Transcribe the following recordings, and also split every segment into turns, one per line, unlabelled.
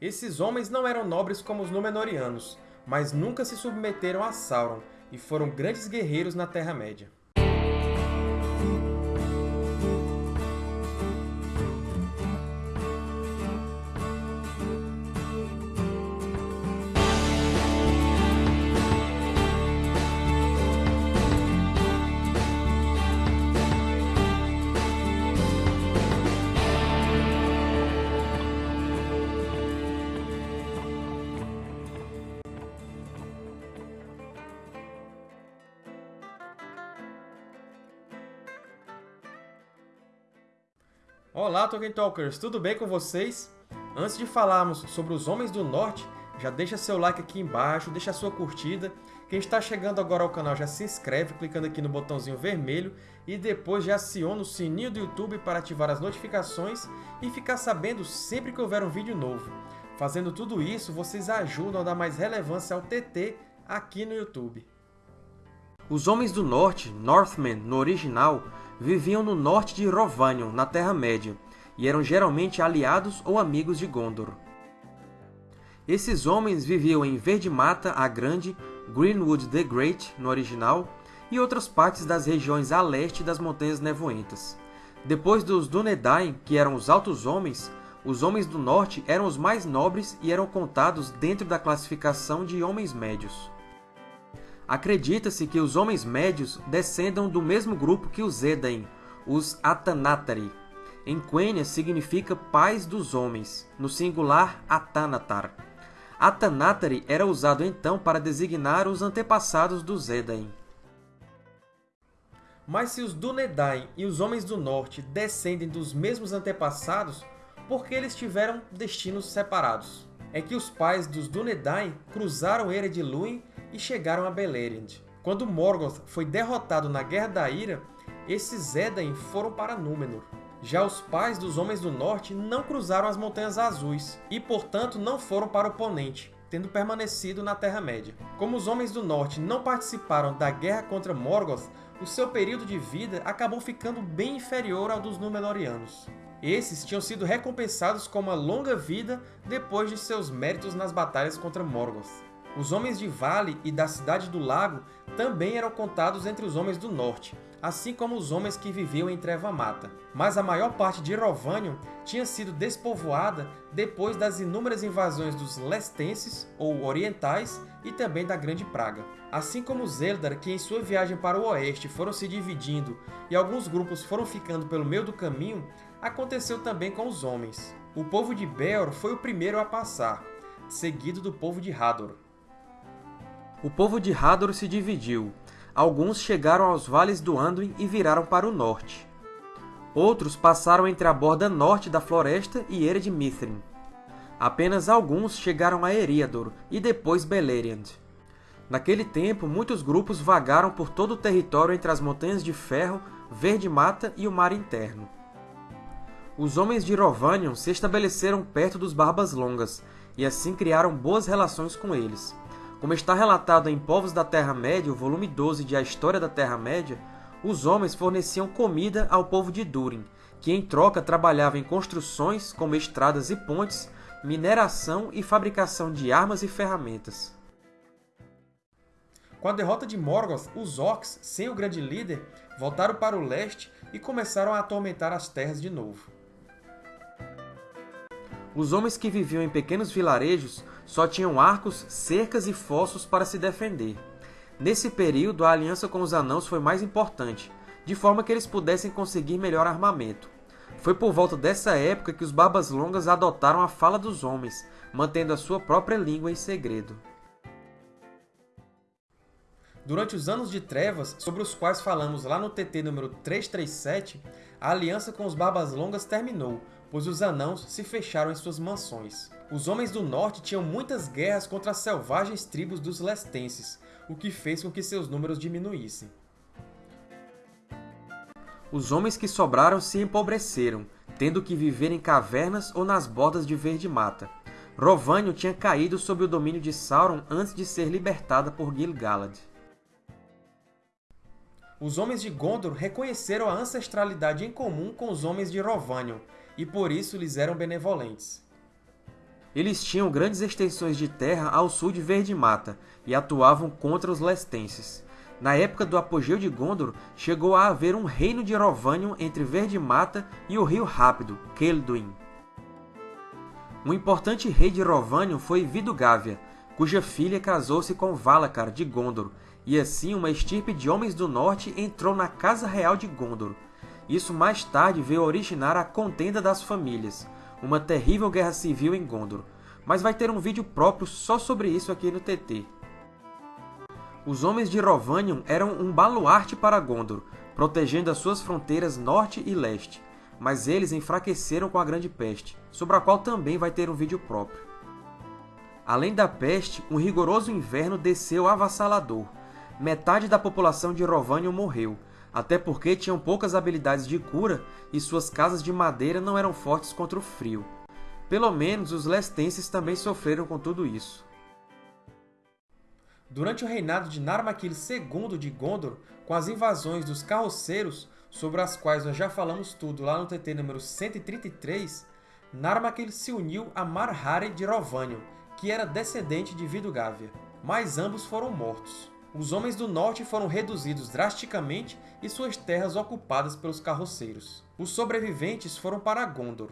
Esses homens não eram nobres como os Númenóreanos, mas nunca se submeteram a Sauron e foram grandes guerreiros na Terra-média. Olá, Tolkien Talkers! Tudo bem com vocês? Antes de falarmos sobre os Homens do Norte, já deixa seu like aqui embaixo, deixa sua curtida. Quem está chegando agora ao canal já se inscreve clicando aqui no botãozinho vermelho e depois já aciona o sininho do YouTube para ativar as notificações e ficar sabendo sempre que houver um vídeo novo. Fazendo tudo isso, vocês ajudam a dar mais relevância ao TT aqui no YouTube. Os Homens do Norte, Northmen no original, viviam no norte de Rhovanion, na Terra-média, e eram geralmente aliados ou amigos de Gondor. Esses homens viviam em Verde Mata a Grande, Greenwood the Great, no original, e outras partes das regiões a leste das Montanhas Nevoentas. Depois dos Dúnedain, que eram os Altos Homens, os Homens do Norte eram os mais nobres e eram contados dentro da classificação de Homens Médios. Acredita-se que os Homens Médios descendam do mesmo grupo que os Edain, os Atanatari. Em Quenya significa pais dos homens, no singular Atanatar. Atanatari era usado então para designar os antepassados dos Edain. Mas se os Dúnedain e os Homens do Norte descendem dos mesmos antepassados, por que eles tiveram destinos separados? É que os pais dos Dúnedain cruzaram Ered Luin e chegaram a Beleriand. Quando Morgoth foi derrotado na Guerra da Ira, esses Edain foram para Númenor. Já os pais dos Homens do Norte não cruzaram as Montanhas Azuis e, portanto, não foram para o Ponente, tendo permanecido na Terra-média. Como os Homens do Norte não participaram da guerra contra Morgoth, o seu período de vida acabou ficando bem inferior ao dos Númenóreanos. Esses tinham sido recompensados com uma longa vida depois de seus méritos nas batalhas contra Morgoth. Os homens de Vale e da Cidade do Lago também eram contados entre os homens do Norte, assim como os homens que viviam em Treva Mata. Mas a maior parte de Rovanion tinha sido despovoada depois das inúmeras invasões dos Lestenses, ou Orientais, e também da Grande Praga. Assim como os Eldar, que em sua viagem para o oeste foram se dividindo e alguns grupos foram ficando pelo meio do caminho, aconteceu também com os homens. O povo de Beor foi o primeiro a passar, seguido do povo de Hador. O povo de Hador se dividiu. Alguns chegaram aos vales do Anduin e viraram para o norte. Outros passaram entre a borda norte da floresta e Ered Mithrin. Apenas alguns chegaram a Eriador e depois Beleriand. Naquele tempo, muitos grupos vagaram por todo o território entre as Montanhas de Ferro, Verde Mata e o Mar Interno. Os homens de Rovanion se estabeleceram perto dos Barbas Longas, e assim criaram boas relações com eles. Como está relatado em Povos da Terra-média, o volume 12 de A História da Terra-média, os homens forneciam comida ao povo de Durin, que em troca trabalhava em construções como estradas e pontes, mineração e fabricação de armas e ferramentas. Com a derrota de Morgoth, os Orcs, sem o grande líder, voltaram para o leste e começaram a atormentar as terras de novo. Os homens que viviam em pequenos vilarejos só tinham arcos, cercas e fossos para se defender. Nesse período, a aliança com os Anãos foi mais importante, de forma que eles pudessem conseguir melhor armamento. Foi por volta dessa época que os Barbas Longas adotaram a fala dos homens, mantendo a sua própria língua em segredo. Durante os Anos de Trevas, sobre os quais falamos lá no TT número 337, a aliança com os Barbas Longas terminou, pois os Anãos se fecharam em suas mansões. Os Homens do Norte tinham muitas guerras contra as selvagens tribos dos Lestenses, o que fez com que seus números diminuíssem. Os homens que sobraram se empobreceram, tendo que viver em cavernas ou nas bordas de verde mata. Rovânio tinha caído sob o domínio de Sauron antes de ser libertada por Gil-galad. Os Homens de Gondor reconheceram a ancestralidade em comum com os Homens de Rovanion, e por isso lhes eram benevolentes. Eles tinham grandes extensões de terra ao sul de Verde Mata e atuavam contra os lestenses. Na época do apogeu de Gondor, chegou a haver um reino de Erovanion entre Verde Mata e o Rio Rápido, Kelduin. Um importante rei de Erovanion foi Vidugávia, cuja filha casou-se com Valacar, de Gondor, e assim uma estirpe de homens do norte entrou na Casa Real de Gondor. Isso mais tarde veio originar a Contenda das Famílias, uma terrível guerra civil em Gondor, mas vai ter um vídeo próprio só sobre isso aqui no TT. Os homens de Rovanion eram um baluarte para Gondor, protegendo as suas fronteiras norte e leste, mas eles enfraqueceram com a Grande Peste, sobre a qual também vai ter um vídeo próprio. Além da peste, um rigoroso inverno desceu avassalador. Metade da população de Rovanion morreu, até porque tinham poucas habilidades de cura e suas casas de madeira não eram fortes contra o frio. Pelo menos os lestenses também sofreram com tudo isso. Durante o reinado de Narmakil II de Gondor, com as invasões dos Carroceiros, sobre as quais nós já falamos tudo lá no TT número 133, Narmakil se uniu a Marhari de Rovanion, que era descendente de Vidugávia, mas ambos foram mortos. Os homens do norte foram reduzidos drasticamente e suas terras ocupadas pelos carroceiros. Os sobreviventes foram para Gondor.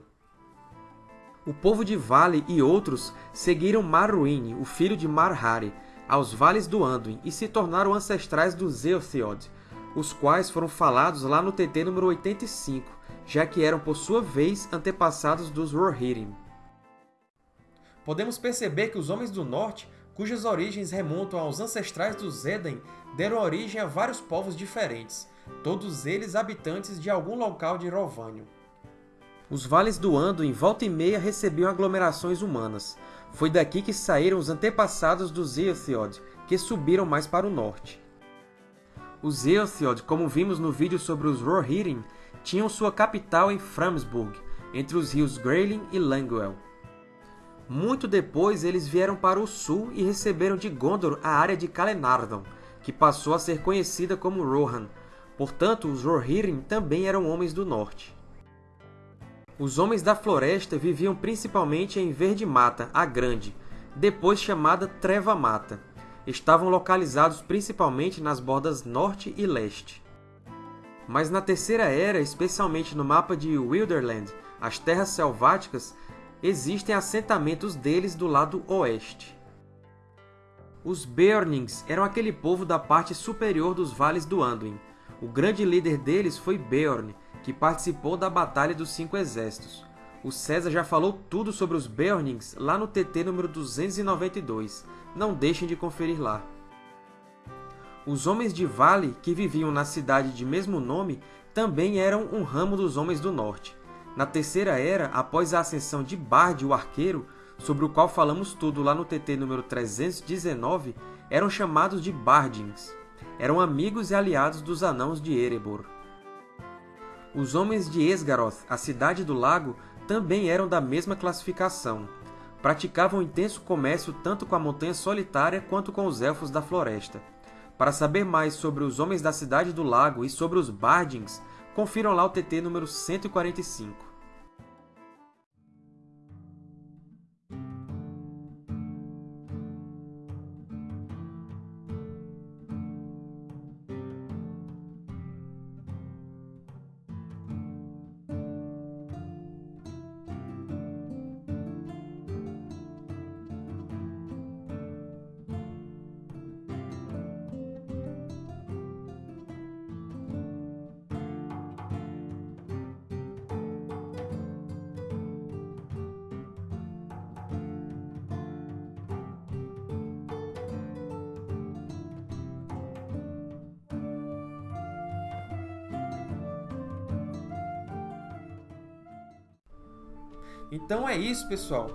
O povo de Vale e outros seguiram Marruin, o filho de Marhari, aos vales do Anduin e se tornaram ancestrais dos Eothiod, os quais foram falados lá no TT número 85, já que eram, por sua vez, antepassados dos Rohirrim. Podemos perceber que os Homens do Norte cujas origens remontam aos ancestrais dos Eden, deram origem a vários povos diferentes, todos eles habitantes de algum local de Rovânio. Os vales do Ando em volta e meia recebiam aglomerações humanas. Foi daqui que saíram os antepassados dos Eothiod, que subiram mais para o norte. Os Eothiod, como vimos no vídeo sobre os Rohirrim, tinham sua capital em Framsburg, entre os rios Greilin e Languel. Muito depois, eles vieram para o sul e receberam de Gondor a área de Calenardon, que passou a ser conhecida como Rohan. Portanto, os Rohirrim também eram homens do norte. Os Homens da Floresta viviam principalmente em Verde Mata, a Grande, depois chamada Treva Mata. Estavam localizados principalmente nas bordas norte e leste. Mas na Terceira Era, especialmente no mapa de Wilderland, as Terras Selváticas, existem assentamentos deles do lado oeste. Os Beornings eram aquele povo da parte superior dos vales do Anduin. O grande líder deles foi Beorn, que participou da Batalha dos Cinco Exércitos. O César já falou tudo sobre os Beornings lá no TT número 292. Não deixem de conferir lá. Os Homens de Vale, que viviam na cidade de mesmo nome, também eram um ramo dos Homens do Norte. Na Terceira Era, após a ascensão de Bard, o Arqueiro, sobre o qual falamos tudo lá no TT número 319, eram chamados de Bardings. Eram amigos e aliados dos Anãos de Erebor. Os homens de Esgaroth, a Cidade do Lago, também eram da mesma classificação. Praticavam intenso comércio tanto com a Montanha Solitária quanto com os Elfos da Floresta. Para saber mais sobre os Homens da Cidade do Lago e sobre os Bardings, confiram lá o TT número 145. Então é isso, pessoal.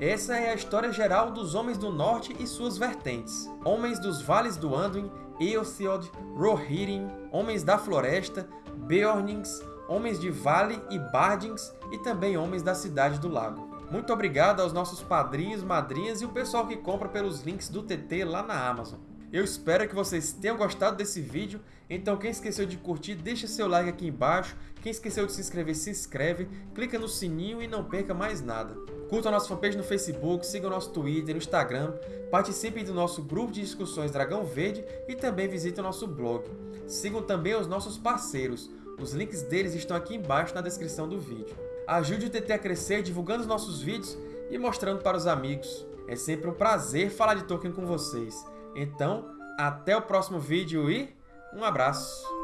Essa é a história geral dos Homens do Norte e suas vertentes. Homens dos Vales do Anduin, Eothiod, Rohirrim, Homens da Floresta, Beornings, Homens de Vale e Bardings e também Homens da Cidade do Lago. Muito obrigado aos nossos padrinhos, madrinhas e o pessoal que compra pelos links do TT lá na Amazon. Eu espero que vocês tenham gostado desse vídeo, então quem esqueceu de curtir, deixa seu like aqui embaixo, quem esqueceu de se inscrever, se inscreve, clica no sininho e não perca mais nada. Curta a nossa fanpage no Facebook, siga o nosso Twitter, no Instagram, participem do nosso grupo de discussões Dragão Verde e também visitem o nosso blog. Sigam também os nossos parceiros, os links deles estão aqui embaixo na descrição do vídeo. Ajude o TT a crescer divulgando os nossos vídeos e mostrando para os amigos. É sempre um prazer falar de Tolkien com vocês. Então, até o próximo vídeo e um abraço!